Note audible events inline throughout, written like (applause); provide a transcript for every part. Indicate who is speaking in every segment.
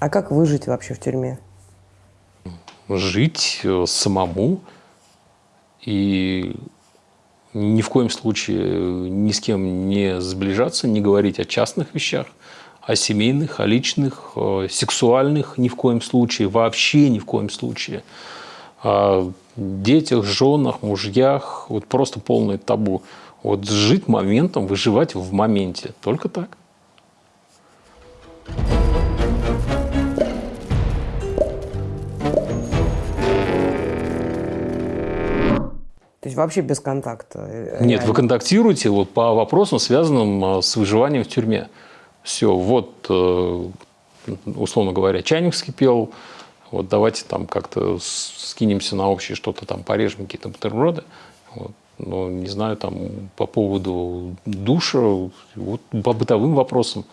Speaker 1: А как выжить вообще в тюрьме?
Speaker 2: Жить э, самому и ни в коем случае ни с кем не сближаться, не говорить о частных вещах, о семейных, о личных, о сексуальных ни в коем случае, вообще ни в коем случае. О детях, женах, мужьях, вот просто полное табу. Вот жить моментом, выживать в моменте. Только так.
Speaker 1: Есть вообще без контакта?
Speaker 2: Э, Нет, вы контактируете вот по вопросам, связанным э, с выживанием в тюрьме. Все, вот, э, условно говоря, чайник вскипел, вот давайте там как-то скинемся на общее что-то там, порежем какие-то бутерброды. Вот. Ну, не знаю, там по поводу душа, вот по бытовым вопросам.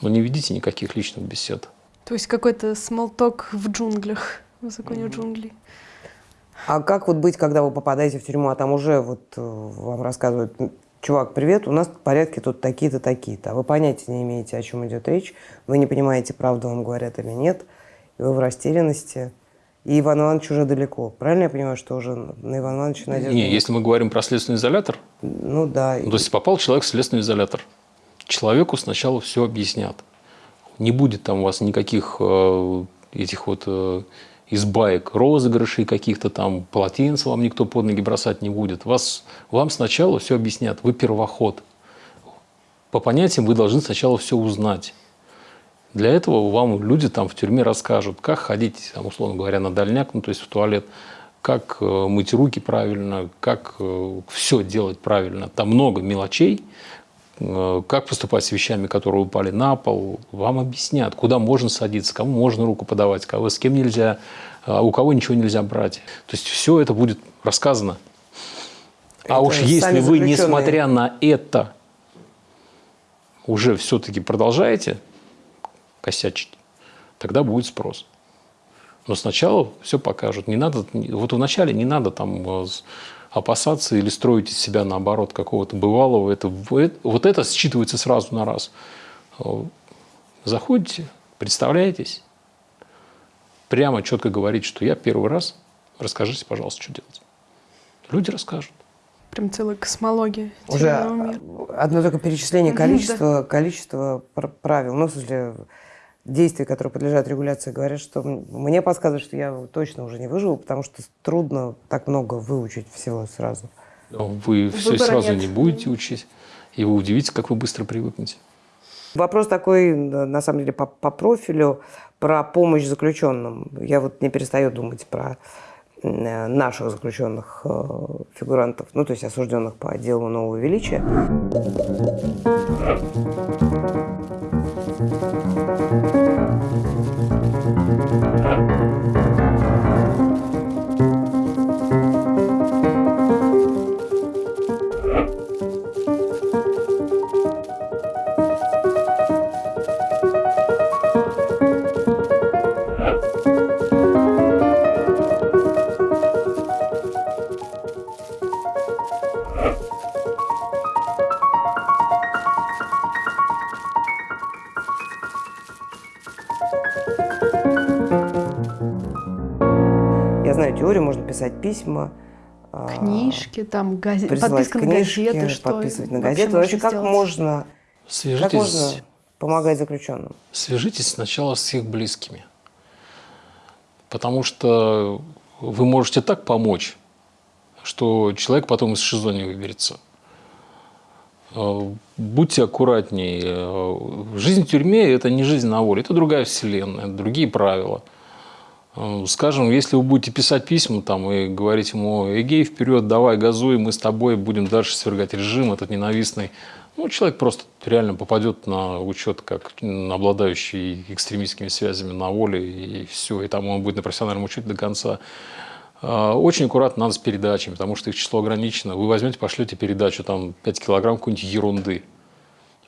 Speaker 2: Но не видите никаких личных бесед.
Speaker 3: То есть какой-то смолток в джунглях, в законе джунглей.
Speaker 1: А как вот быть, когда вы попадаете в тюрьму, а там уже вот э, вам рассказывают, чувак, привет, у нас порядки тут такие-то, такие-то, а вы понятия не имеете, о чем идет речь, вы не понимаете, правду вам говорят или нет, и вы в растерянности, и Иван Иванович уже далеко. Правильно я понимаю, что уже на Ивана Ивановича надежда?
Speaker 2: Не, если мы говорим про следственный изолятор,
Speaker 1: ну да.
Speaker 2: Ну, то есть попал человек в следственный изолятор, человеку сначала все объяснят. Не будет там у вас никаких э, этих вот э, из баек розыгрышей каких-то там, полотенец вам никто под ноги бросать не будет. Вас, вам сначала все объяснят, вы первоход. По понятиям вы должны сначала все узнать. Для этого вам люди там в тюрьме расскажут, как ходить, там, условно говоря, на дальняк, ну, то есть в туалет, как э, мыть руки правильно, как э, все делать правильно. Там много мелочей, как поступать с вещами, которые упали на пол, вам объяснят, куда можно садиться, кому можно руку подавать, кого, с кем нельзя, а у кого ничего нельзя брать. То есть все это будет рассказано. А это а уж если вы, несмотря на это, уже все-таки продолжаете косячить, тогда будет спрос. Но сначала все покажут. Не надо, вот вначале не надо там э, опасаться или строить из себя, наоборот, какого-то бывалого. Это, вот это считывается сразу на раз. Заходите, представляетесь, прямо четко говорить, что я первый раз, расскажите, пожалуйста, что делать. Люди расскажут.
Speaker 3: Прям целая космология.
Speaker 1: Уже одно только перечисление количества, количества правил. Ну, в смысле, действий, которые подлежат регуляции, говорят, что мне подсказывают, что я точно уже не выживу, потому что трудно так много выучить всего сразу.
Speaker 2: Вы все сразу нет. не будете учить, и вы удивитесь, как вы быстро привыкнете.
Speaker 1: Вопрос такой, на самом деле, по, по профилю, про помощь заключенным. Я вот не перестаю думать про наших заключенных э, фигурантов, ну, то есть осужденных по делу нового величия. Писать письма.
Speaker 3: А, книжки, там, газет, подписка книжки, на газеты, что
Speaker 1: подписывать на газеты. Вообще, как можно, Свяжитесь, как можно помогать заключенным?
Speaker 2: Свяжитесь сначала с их близкими. Потому что вы можете так помочь, что человек потом из ШИЗО не выберется. А, будьте аккуратнее. Жизнь в тюрьме – это не жизнь на воле, это другая вселенная, другие правила – скажем, если вы будете писать письма там, и говорить ему, Эгей, вперед, давай, газуй, мы с тобой будем дальше свергать режим этот ненавистный, ну, человек просто реально попадет на учет как обладающий экстремистскими связями на воле, и все, и там он будет на профессиональном учете до конца. Э, очень аккуратно надо с передачами, потому что их число ограничено. Вы возьмете, пошлете передачу, там 5 килограмм какой-нибудь ерунды.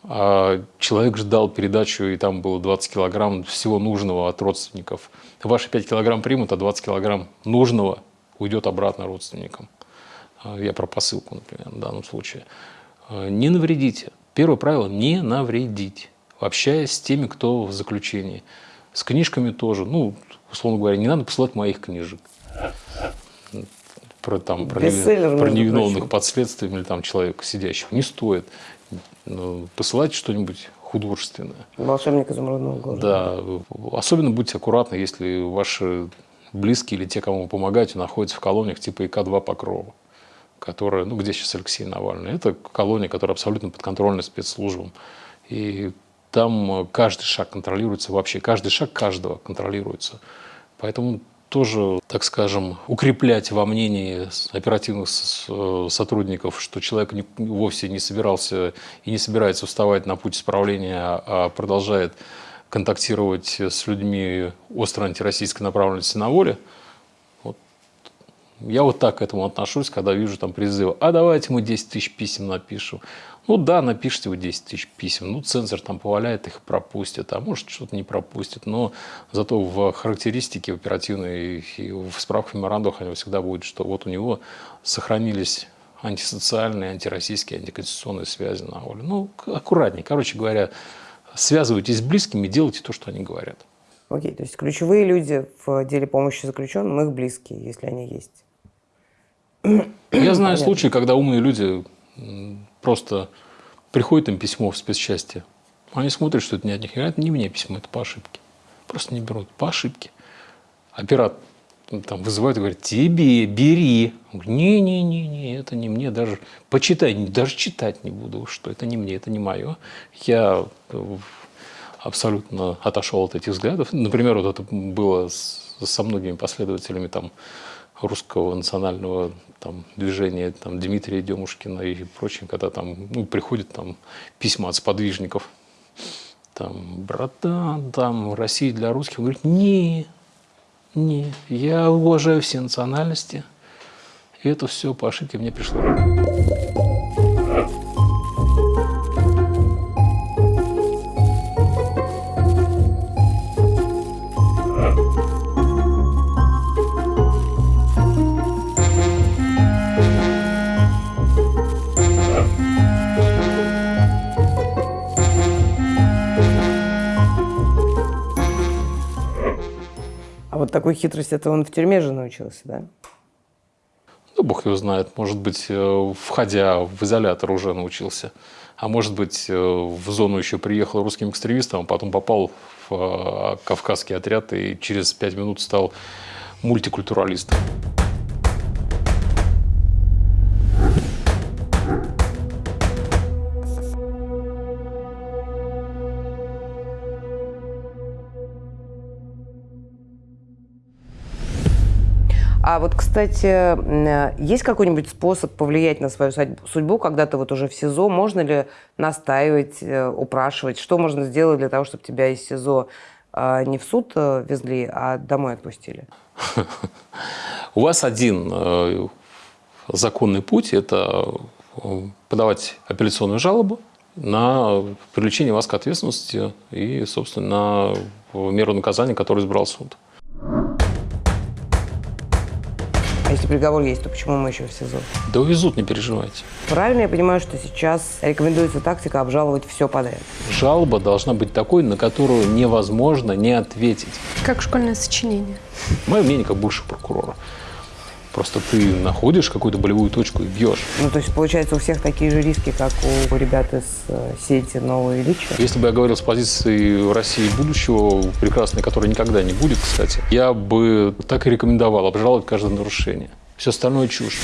Speaker 2: А человек ждал передачу, и там было 20 килограмм всего нужного от родственников. Ваши 5 килограмм примут, а 20 килограмм нужного уйдет обратно родственникам. А, я про посылку, например, в данном случае. А, не навредите. Первое правило – не навредить, общаясь с теми, кто в заключении. С книжками тоже. Ну, условно говоря, не надо посылать моих книжек. Про, там, про,
Speaker 1: Бестселлер,
Speaker 2: про невиновных
Speaker 1: прочим.
Speaker 2: под следствием или там человека сидящего. Не стоит. Ну, посылайте что-нибудь художественное.
Speaker 1: Волшебник изумрудного города.
Speaker 2: Да, особенно будьте аккуратны, если ваши близкие или те, кому вы помогаете, находятся в колониях типа ИК-2 Покрова, которая, ну, где сейчас Алексей Навальный. Это колония, которая абсолютно подконтрольна спецслужбам. И там э, каждый шаг контролируется вообще, каждый шаг каждого контролируется. Поэтому тоже, так скажем, укреплять во мнении оперативных сотрудников, что человек вовсе не собирался и не собирается вставать на путь исправления, а продолжает контактировать с людьми остро антироссийской направленности на воле, я вот так к этому отношусь, когда вижу там призывы, а давайте мы 10 тысяч писем напишем. Ну да, напишите вы 10 тысяч писем, ну цензор там поваляет, их пропустит, а может что-то не пропустит, но зато в характеристике оперативной и в справках меморандумах они всегда будет, что вот у него сохранились антисоциальные, антироссийские, антиконституционные связи на воле. Ну, аккуратнее. Короче говоря, связывайтесь с близкими, делайте то, что они говорят.
Speaker 1: Окей, то есть ключевые люди в деле помощи заключенным, их близкие, если они есть.
Speaker 2: Я знаю
Speaker 1: Понятно.
Speaker 2: случаи, когда умные люди просто приходит им письмо в спецчасти, они смотрят, что это не от них, и говорят, не мне письмо, это по ошибке. Просто не берут, по ошибке. Оператор там вызывает и говорит, тебе, бери. Не-не-не, это не мне, даже почитай, даже читать не буду, что это не мне, это не мое. Я э, абсолютно отошел от этих взглядов. Например, вот это было со многими последователями там, русского национального там, движения там, Дмитрия Демушкина и прочим, когда там ну, приходят там, письма от сподвижников. Там, братан, там, Россия для русских. Он говорит, не, не, я уважаю все национальности. И это все по ошибке мне пришло.
Speaker 1: Вот такой хитрости это он в тюрьме же научился, да?
Speaker 2: Ну, бог его знает, может быть, э, входя в изолятор уже научился. А может быть, э, в зону еще приехал русским экстремистом, а потом попал в э, кавказский отряд и через пять минут стал мультикультуралистом.
Speaker 1: А вот, кстати, э, есть какой-нибудь способ повлиять на свою судьбу, когда ты вот уже в СИЗО? Можно ли настаивать, э, упрашивать? Что можно сделать для того, чтобы тебя из СИЗО а, не в суд э, везли, а домой отпустили? (laughs)
Speaker 2: У вас один э, законный путь – это э, подавать апелляционную жалобу на привлечение вас к ответственности и, собственно, на меру наказания, которую избрал суд.
Speaker 1: А если приговор есть, то почему мы еще в СИЗО?
Speaker 2: Да увезут, не переживайте.
Speaker 1: Правильно я понимаю, что сейчас рекомендуется тактика обжаловать все подряд?
Speaker 2: Жалоба должна быть такой, на которую невозможно не ответить.
Speaker 3: Как школьное сочинение.
Speaker 2: Мое мнение как бывшего прокурора. Просто ты находишь какую-то болевую точку и бьешь.
Speaker 1: Ну, то есть, получается, у всех такие же риски, как у ребят из э, сети «Новые Ильича».
Speaker 2: Если бы я говорил с позиции России будущего, прекрасной, которой никогда не будет, кстати, я бы так и рекомендовал обжаловать каждое нарушение. Все остальное чушь.